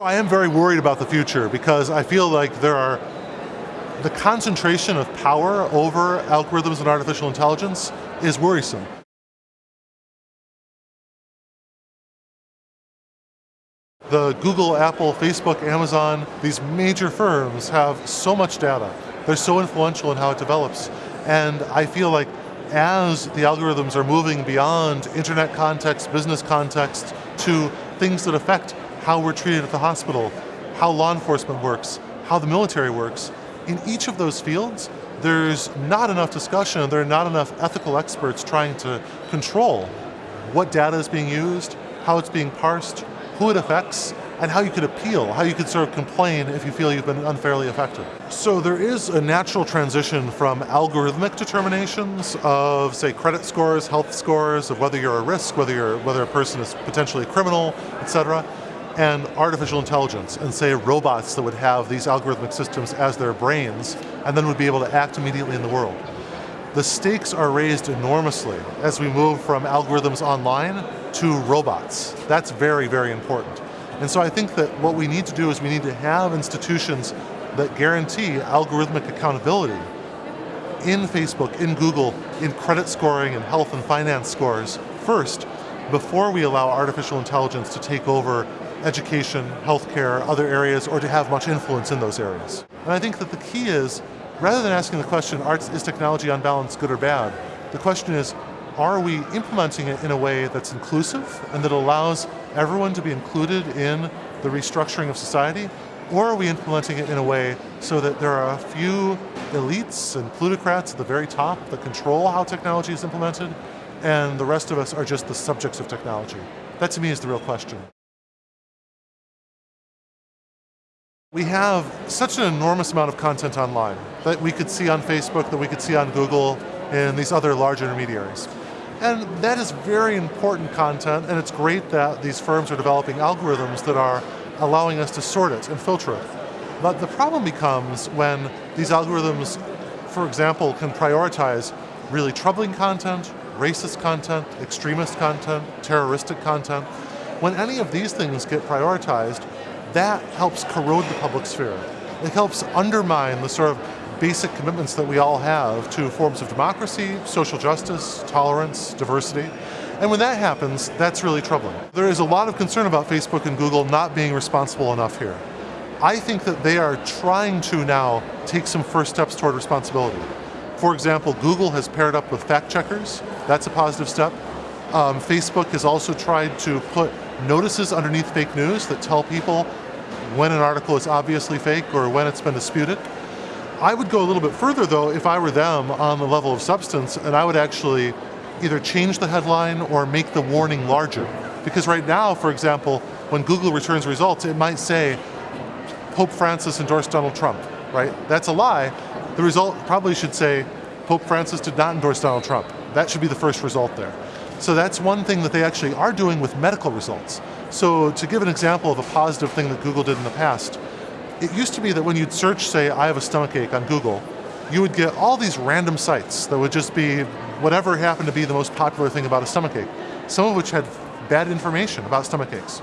I am very worried about the future because I feel like there are the concentration of power over algorithms and artificial intelligence is worrisome. The Google, Apple, Facebook, Amazon, these major firms have so much data. They're so influential in how it develops. And I feel like as the algorithms are moving beyond internet context, business context, to things that affect how we're treated at the hospital, how law enforcement works, how the military works, in each of those fields, there's not enough discussion, there are not enough ethical experts trying to control what data is being used, how it's being parsed, who it affects, and how you could appeal, how you could sort of complain if you feel you've been unfairly affected. So there is a natural transition from algorithmic determinations of, say, credit scores, health scores, of whether you're a risk, whether, you're, whether a person is potentially a criminal, et cetera, and artificial intelligence, and say robots that would have these algorithmic systems as their brains, and then would be able to act immediately in the world. The stakes are raised enormously as we move from algorithms online to robots. That's very, very important. And so I think that what we need to do is we need to have institutions that guarantee algorithmic accountability in Facebook, in Google, in credit scoring and health and finance scores first, before we allow artificial intelligence to take over education, healthcare, other areas, or to have much influence in those areas. And I think that the key is, rather than asking the question, is technology on balance good or bad, the question is, are we implementing it in a way that's inclusive and that allows everyone to be included in the restructuring of society? Or are we implementing it in a way so that there are a few elites and plutocrats at the very top that control how technology is implemented, and the rest of us are just the subjects of technology? That to me is the real question. We have such an enormous amount of content online that we could see on Facebook, that we could see on Google, and these other large intermediaries. And that is very important content, and it's great that these firms are developing algorithms that are allowing us to sort it and filter it. But the problem becomes when these algorithms, for example, can prioritize really troubling content, racist content, extremist content, terroristic content. When any of these things get prioritized, that helps corrode the public sphere. It helps undermine the sort of basic commitments that we all have to forms of democracy, social justice, tolerance, diversity. And when that happens, that's really troubling. There is a lot of concern about Facebook and Google not being responsible enough here. I think that they are trying to now take some first steps toward responsibility. For example, Google has paired up with fact checkers. That's a positive step. Um, Facebook has also tried to put notices underneath fake news that tell people when an article is obviously fake or when it's been disputed. I would go a little bit further though if I were them on the level of substance and I would actually either change the headline or make the warning larger. Because right now, for example, when Google returns results, it might say, Pope Francis endorsed Donald Trump, right? That's a lie. The result probably should say, Pope Francis did not endorse Donald Trump. That should be the first result there. So that's one thing that they actually are doing with medical results. So to give an example of a positive thing that Google did in the past, it used to be that when you'd search, say, I have a stomach ache on Google, you would get all these random sites that would just be whatever happened to be the most popular thing about a stomach ache, some of which had bad information about stomach aches.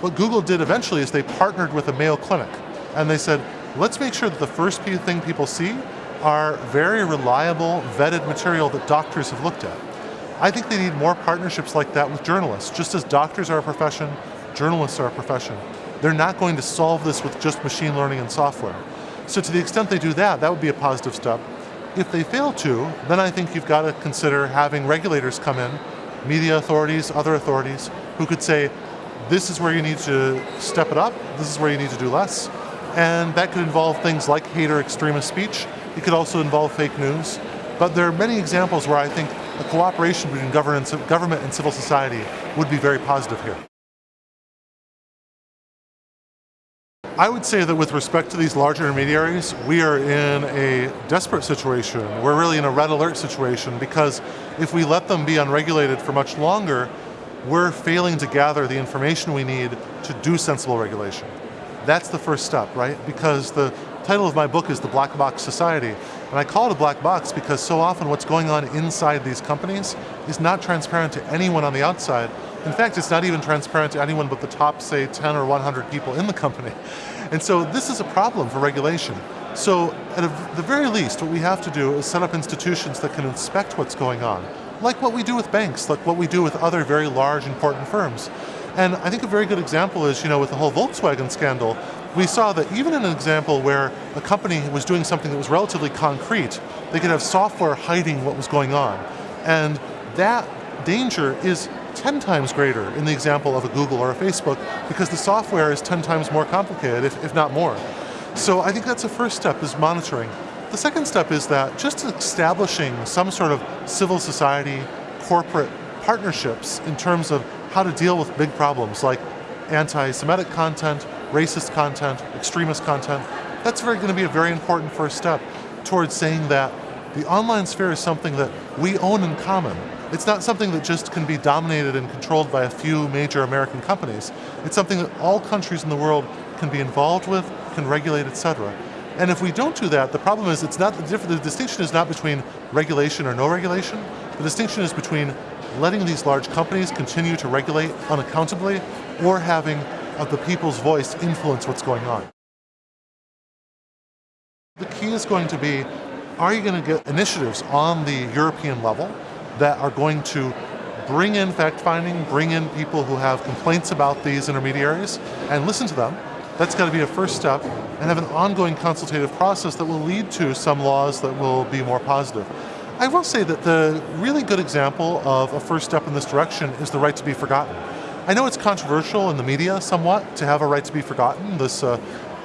What Google did eventually is they partnered with a Mayo Clinic, and they said, let's make sure that the first thing people see are very reliable, vetted material that doctors have looked at. I think they need more partnerships like that with journalists. Just as doctors are a profession, journalists are a profession. They're not going to solve this with just machine learning and software. So to the extent they do that, that would be a positive step. If they fail to, then I think you've got to consider having regulators come in, media authorities, other authorities, who could say, this is where you need to step it up, this is where you need to do less. And that could involve things like hate or extremist speech. It could also involve fake news. But there are many examples where I think a cooperation between government and civil society would be very positive here. I would say that with respect to these large intermediaries, we are in a desperate situation. We're really in a red alert situation because if we let them be unregulated for much longer, we're failing to gather the information we need to do sensible regulation. That's the first step, right? Because the title of my book is The Black Box Society, and I call it a black box because so often what's going on inside these companies is not transparent to anyone on the outside In fact, it's not even transparent to anyone but the top, say, 10 or 100 people in the company. And so this is a problem for regulation. So at a, the very least, what we have to do is set up institutions that can inspect what's going on, like what we do with banks, like what we do with other very large, important firms. And I think a very good example is, you know, with the whole Volkswagen scandal, we saw that even in an example where a company was doing something that was relatively concrete, they could have software hiding what was going on. And that danger is 10 times greater in the example of a Google or a Facebook because the software is 10 times more complicated, if, if not more. So I think that's the first step is monitoring. The second step is that just establishing some sort of civil society, corporate partnerships in terms of how to deal with big problems like anti-Semitic content, racist content, extremist content, that's going to be a very important first step towards saying that the online sphere is something that we own in common. It's not something that just can be dominated and controlled by a few major American companies. It's something that all countries in the world can be involved with, can regulate, etc. And if we don't do that, the problem is it's not the, the distinction is not between regulation or no regulation. The distinction is between letting these large companies continue to regulate unaccountably or having of the people's voice influence what's going on. The key is going to be, are you going to get initiatives on the European level that are going to bring in fact-finding, bring in people who have complaints about these intermediaries, and listen to them. That's got to be a first step, and have an ongoing consultative process that will lead to some laws that will be more positive. I will say that the really good example of a first step in this direction is the right to be forgotten. I know it's controversial in the media somewhat to have a right to be forgotten, this uh,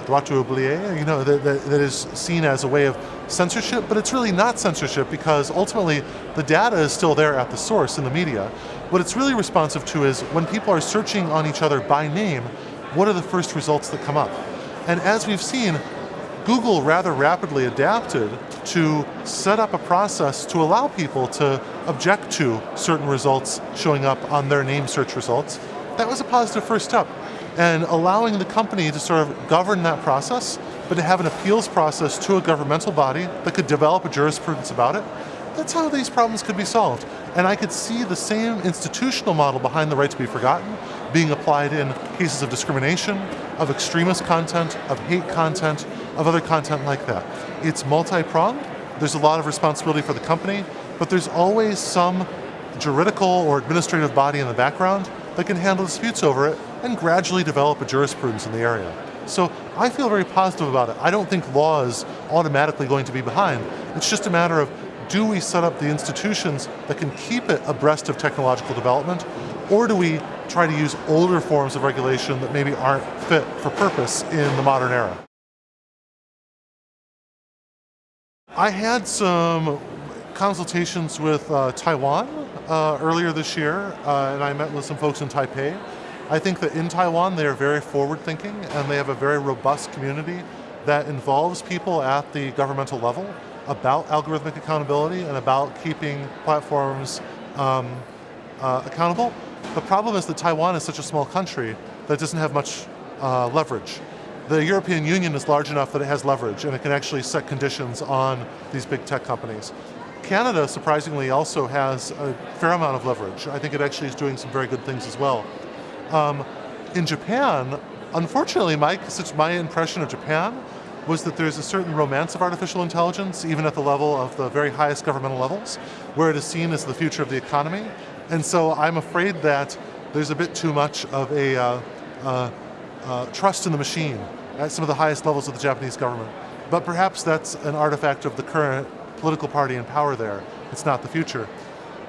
droit d'oublier, you know, that, that, that is seen as a way of censorship, but it's really not censorship because ultimately the data is still there at the source in the media. What it's really responsive to is when people are searching on each other by name, what are the first results that come up? And as we've seen, Google rather rapidly adapted to set up a process to allow people to object to certain results showing up on their name search results. That was a positive first step and allowing the company to sort of govern that process, but to have an appeals process to a governmental body that could develop a jurisprudence about it, that's how these problems could be solved. And I could see the same institutional model behind the right to be forgotten being applied in cases of discrimination, of extremist content, of hate content, of other content like that. It's multi-pronged, there's a lot of responsibility for the company, but there's always some juridical or administrative body in the background that can handle disputes over it and gradually develop a jurisprudence in the area. So I feel very positive about it. I don't think law is automatically going to be behind. It's just a matter of do we set up the institutions that can keep it abreast of technological development, or do we try to use older forms of regulation that maybe aren't fit for purpose in the modern era? I had some consultations with uh, Taiwan uh, earlier this year, uh, and I met with some folks in Taipei. I think that in Taiwan they are very forward thinking and they have a very robust community that involves people at the governmental level about algorithmic accountability and about keeping platforms um, uh, accountable. The problem is that Taiwan is such a small country that doesn't have much uh, leverage. The European Union is large enough that it has leverage and it can actually set conditions on these big tech companies. Canada, surprisingly, also has a fair amount of leverage. I think it actually is doing some very good things as well. Um, in Japan, unfortunately, my, my impression of Japan was that there's a certain romance of artificial intelligence, even at the level of the very highest governmental levels, where it is seen as the future of the economy. And so I'm afraid that there's a bit too much of a uh, uh, uh, trust in the machine at some of the highest levels of the Japanese government. But perhaps that's an artifact of the current political party in power there. It's not the future.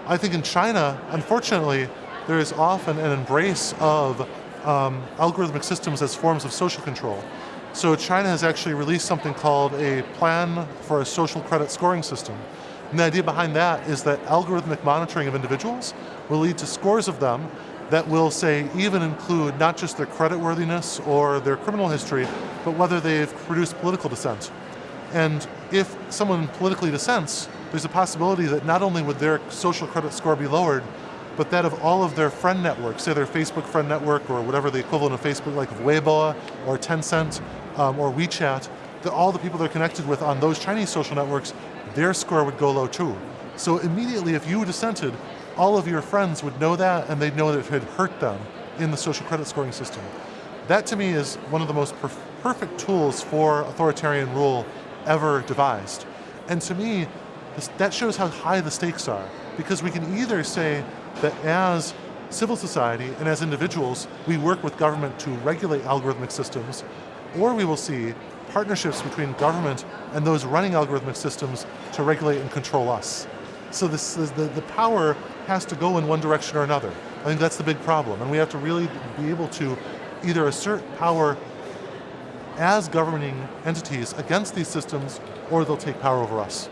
I think in China, unfortunately, there is often an embrace of um, algorithmic systems as forms of social control. So China has actually released something called a plan for a social credit scoring system. And the idea behind that is that algorithmic monitoring of individuals will lead to scores of them that will say even include not just their credit worthiness or their criminal history, but whether they've produced political dissent. And if someone politically dissents, there's a possibility that not only would their social credit score be lowered, but that of all of their friend networks, say their Facebook friend network or whatever the equivalent of Facebook, like Weibo or Tencent um, or WeChat, that all the people they're connected with on those Chinese social networks, their score would go low too. So immediately if you dissented, all of your friends would know that and they'd know that it had hurt them in the social credit scoring system. That to me is one of the most perf perfect tools for authoritarian rule ever devised. And to me, that shows how high the stakes are, because we can either say that as civil society and as individuals, we work with government to regulate algorithmic systems, or we will see partnerships between government and those running algorithmic systems to regulate and control us. So this, the, the power has to go in one direction or another. I think that's the big problem, and we have to really be able to either assert power as governing entities against these systems, or they'll take power over us.